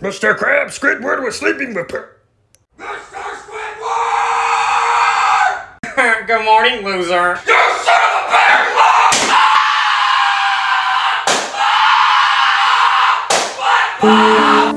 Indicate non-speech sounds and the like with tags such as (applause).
Mr. Crab, Squidward was sleeping with... Mr. Squidward! (laughs) Good morning, loser. You son of a bitch!